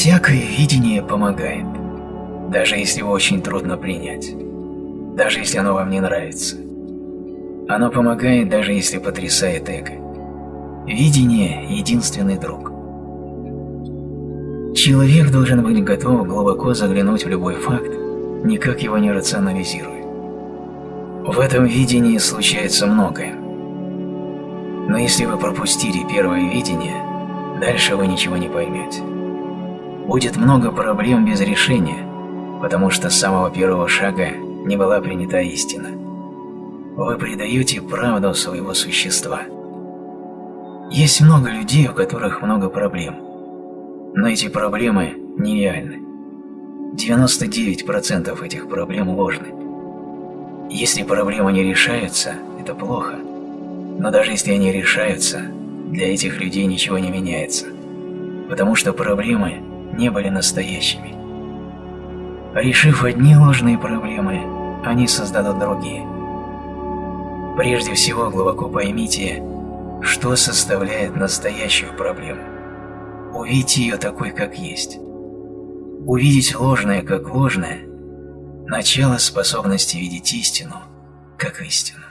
Всякое видение помогает, даже если его очень трудно принять, даже если оно вам не нравится. Оно помогает, даже если потрясает эго. Видение – единственный друг. Человек должен быть готов глубоко заглянуть в любой факт, никак его не рационализируя. В этом видении случается многое. Но если вы пропустили первое видение, дальше вы ничего не поймете. Будет много проблем без решения, потому что с самого первого шага не была принята истина. Вы предаете правду своего существа. Есть много людей, у которых много проблем. Но эти проблемы нереальны. 99% этих проблем ложны. Если проблемы не решаются, это плохо. Но даже если они решаются, для этих людей ничего не меняется. Потому что проблемы не были настоящими. Решив одни ложные проблемы, они создадут другие. Прежде всего глубоко поймите, что составляет настоящую проблему. Увидите ее такой, как есть. Увидеть ложное, как ложное – начало способности видеть истину, как истину.